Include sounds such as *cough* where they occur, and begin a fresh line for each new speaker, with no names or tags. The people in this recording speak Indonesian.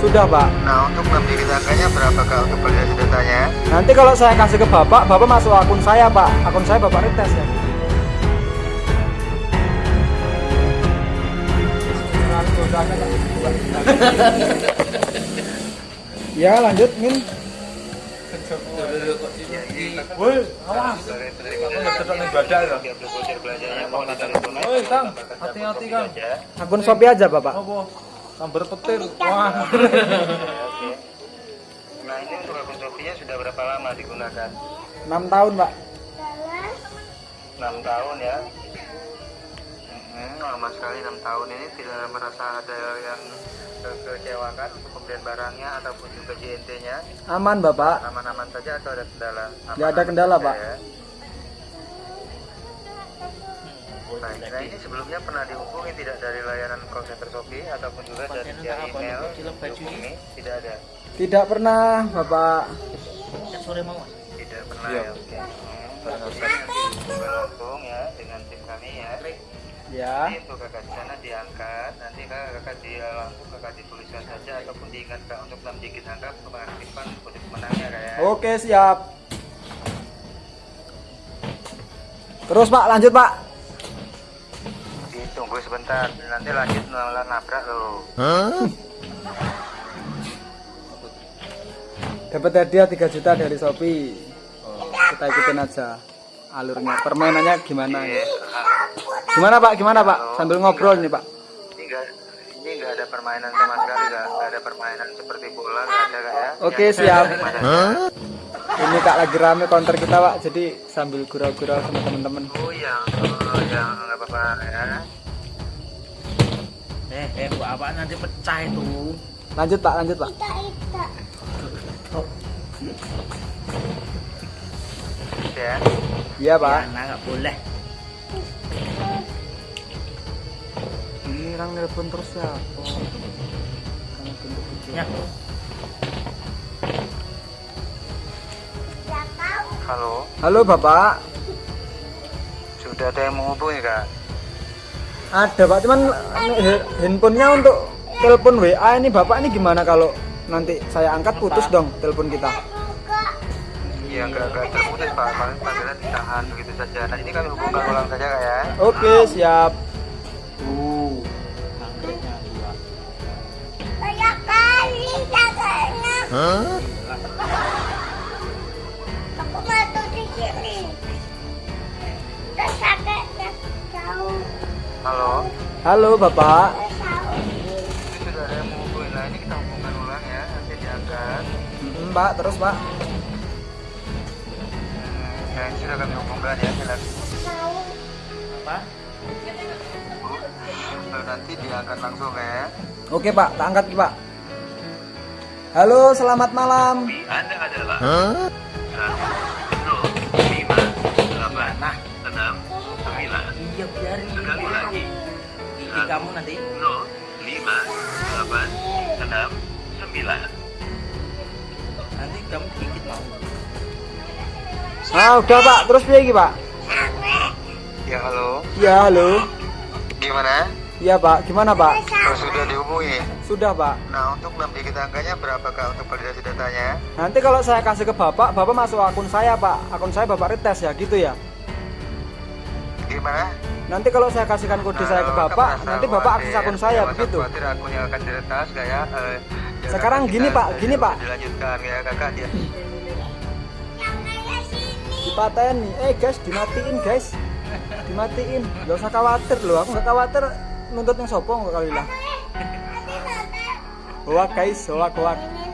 Sudah pak.
Nah untuk 6 digit angkanya berapa kak untuk validasi datanya?
Nanti kalau saya kasih ke bapak, bapak masuk akun saya pak. Akun saya bapak retes ya. ya lanjut min. Woi, awas.
Sebagai penerima
tetap nih badak ya.
30 voucher belanjanya mohon ditarik tunai.
Woi, Kang,
Tambahkan
hati-hati, Kang. Akun Shopee aja bapak.
Sambar petir. Wah. *laughs*
Oke. Nah ini untuk akun sudah berapa lama digunakan?
6 tahun pak.
6 tahun ya. Hmm, lama sekali 6 tahun ini tidak merasa ada yang kekecewakan untuk pembelian barangnya ataupun juga JNT-nya
Aman bapak.
aman-aman saja atau ada kendala?
Nggak ada kendala, Pak.
ya. Baik, nah ini sebelumnya pernah dihubungi tidak dari layanan call center Shopee ataupun juga dari via email dihubungi? Tidak ada.
Tidak pernah bapak.
Sore mau.
Tidak pernah ya. Oke. Hmm, Jadi nanti langsung ya dengan tim kami ya.
Ya.
Nanti untuk kakak di sana diangkat, nanti kakak, kakak di langsung kakak dituliskan saja ataupun diingat kak untuk 6 digit angka untuk mengaktifkan kode pemenangnya kak ya.
Oke siap. Terus pak lanjut pak.
Ditunggu sebentar, nanti lanjut malah nabrak loh.
Dapat hadiah 3 juta dari Shopee. Kita ikutin aja alurnya. Permainannya gimana ya? Gimana pak? Gimana pak? Sambil ngobrol nih pak.
Ini nggak ada permainan sama sekali nggak ada permainan seperti bola nggak ada kak ya.
Oke, siap. Ini kak lagi rame counter kita pak. Jadi sambil gurau-gurau sama temen-temen.
Oh yang oh, yang nggak apa-apa ya.
Eh, eh, gua apa nanti pecah itu.
Lanjut pak, lanjut pak.
Ya.
Iya pak.
Nah, nggak boleh.
Ini orang nelpon terus ya. Kamu bentuk.
Ya.
Halo,
Halo bapak.
sudah ada yang menghubungi kak?
Ada pak, cuman handphonenya untuk telepon WA ini bapak ini gimana kalau nanti saya angkat putus dong telepon kita.
Iya nggak nggak terputus pak, paling panggilan ditahan begitu saja. Nah ini kami hubungkan ulang saja kak ya.
Oke siap. Uh,
dua.
Banyak kali jaganya.
Halo,
halo bapak.
Ini sudah ada yang menghubungi. Nah ini kita hubungkan ulang ya, nanti diangkat.
Hmm, pak terus pak.
Hmm, ya, ini sudah kami hubungkan ya, silakan.
Apa?
Lalu nanti diangkat langsung ya.
Oke pak, tak angkat pak. Halo selamat malam.
Anda adalah delapan,
Nah,
enam, sembilan.
iya biarin.
Sekali lagi,
Gigi kamu nanti.
nol, lima, delapan, enam, sembilan.
Nanti kamu gigit mau.
Ah udah pak, terus piye iki pak?
Ya halo,
Ya halo.
gimana?
Iya pak, gimana pak?
Oh, sudah dihubungi.
Sudah pak.
Nah untuk 6 digit angkanya berapa kak untuk validasi datanya?
Nanti kalau saya kasih ke bapak, bapak masuk akun saya pak. Akun saya bapak retes ya gitu ya.
Gimana?
Nanti kalau saya kasihkan kode saya ke bapak, nanti bapak akses akun saya
jangan
begitu.
Khawatir akun yang akan diretas kayak. eh, ya,
Sekarang gini, Pak, gini, Pak.
Dilanjutkan ya kakak dia.
Eh guys, dimatiin guys. Dimatiin. Gak usah khawatir loh. Aku gak khawatir nuntut yang sopo nggak kali lah. Hoak guys, hoak hoak.
Ini